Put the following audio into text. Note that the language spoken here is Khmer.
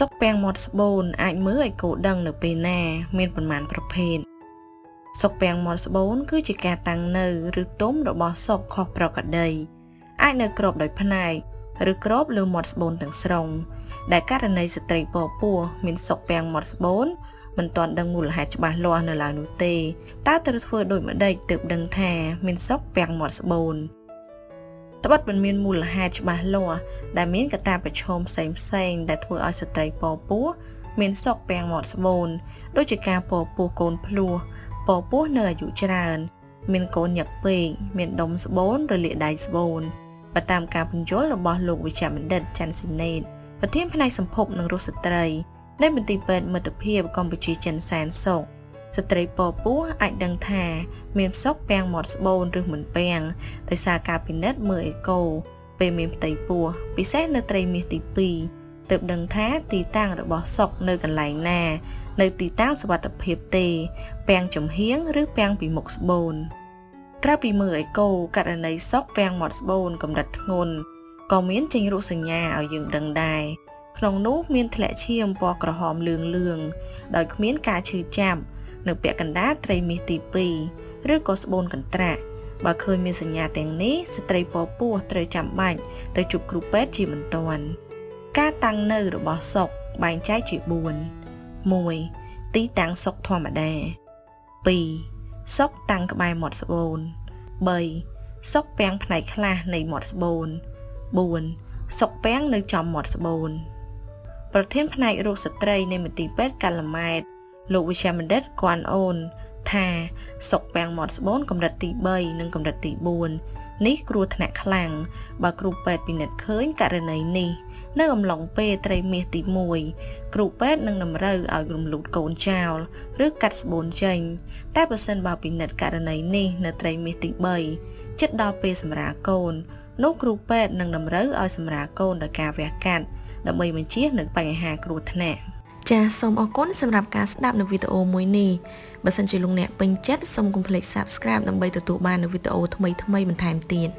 សុកពាំងមាត់ស្បូនអាចមើលឲ្យគោដឹងនៅពេលណា មានប៉ុន្មានប្រភេទសុកពាំងមាត់ស្បូន គឺជាការតាំងនៅឬទុំរបស់សុកខុសប្រក្រតីអាចនៅក្របដោយផ្នែកឬក្របលើមាត់ស្បូនទាំងស្រុងដែលករណីស្ត្រីពពោះមានសុកពាំងមាត់ស្បូនមិនទាន់ដឹងមូលហេតុច្បាស់លាស់នៅឡើយនោះទេតើត្រូវធ្វើដូចម្ដេចទើបដឹងថា មានសុកពាំងមាត់ស្បូន ត្បិតមិនមានមូលហេតុច្បាស់លាស់ដែលមានកត្តាប្រឈមផ្សេងផ្សេងដែលធ្វើឲ្យស្ត្រីពពោះមានសុកពាំងមាត់ស្បូនដូចជាការពពោះកូនភ្លោះពពោះនៅអាយុច្រើន មានកូនញឹកពេកមានដុំស្បូនរលាកដៃស្បូនបើតាមការពន្យល់របស់លោកវិជ្ជបណ្ឌិតច័ន្ទស៊ីណេតប្រធានផ្នែកសម្ភពនិងរស់ស្ត្រីនៃមន្ទីរពេទ្យមិត្តភាពកម្ពុជាចិនសែនសុខ ស្ត្រីពពោះអាចដឹងថា មានផ្សុកពាំងមាត់ស្បូនឬមិនពាំងដោយសារការពិនិត្យមើលអេកូពេលមានផ្ទៃពោះពិសេសនៅត្រីមាសទី2ទើបដឹងថាទីតាំងរបស់សុកនៅកន្លែងណា នៅទីតាំងសវត្ថភាពទេពាំងចំហៀងឬពាំងពីមុខស្បូនក្រៅពីមើលអេកូករណីសុកពាំងមាត់ស្បូនកម្រិតធ្ងន់ក៏មានចេញរោគសញ្ញាឲ្យយើងដឹងដែរក្នុងនោះមានធ្លាក់ឈាមពណ៌ក្រហមលឿងលឿងដោយគ្មានការឈឺចាប់ នៅពាក់កណ្ដាលត្រីមាសទី2ឬក៏ស្បូនកន្ត្រាក់បើឃើញមានសញ្ញាទាំងនេះស្ត្រីពពោះត្រូវចាំបាច់ទៅជួបគ្រូពេទ្យជាបន្ទាន់ការតាំងនៅរបស់សុកបែងចែកជា4 1. ទីតាំងសុកធម្មតា 2. សុកតាំងក្បែរមាត់ស្បូន 3. សុកពាំងផ្នែកខ្លះនៃមាត់ស្បូន 4. សុកពាំងនៅចំមាត់ស្បូនប្រធានផ្នែករោគស្ត្រីនៃមន្ទីរពេទ្យកាល់ម៉ែត លោកវិជ្ជាបណ្ឌិតគួនអូន ថាសុកពាំងមាត់ស្បូនកម្រិតទី3និងកម្រិតទី4នេះគ្រោះថ្នាក់ខ្លាំងបើគ្រូពេទ្យពិនិត្យឃើញករណីនេះនៅអំឡុងពេលត្រីមាសទី1គ្រូពេទ្យនឹងតម្រូវឲ្យរំលូតកូនចោល ឬកាត់ស្បូនចេញ តែបើសិនបើពិនិត្យករណីនេះនៅត្រីមាសទី3ជិតដល់ពេលសម្រាលកូននោះគ្រូពេទ្យនឹងតម្រូវឲ្យសម្រាលកូនដោយការវះកាត់ដើម្បីបញ្ជៀសនឹងបញ្ហាគ្រោះថ្នាក់ ចាសសូមអរគុណសម្រាប់ការស្ដាប់នៅវីដេអូមួយនេះបើសិនជាលោកអ្នកពេញចិត្តសូមកុំភ្លេច Subscribe ដើម្បីទទួលបាននូវវីដេអូថ្មីៗបន្ថែមទៀត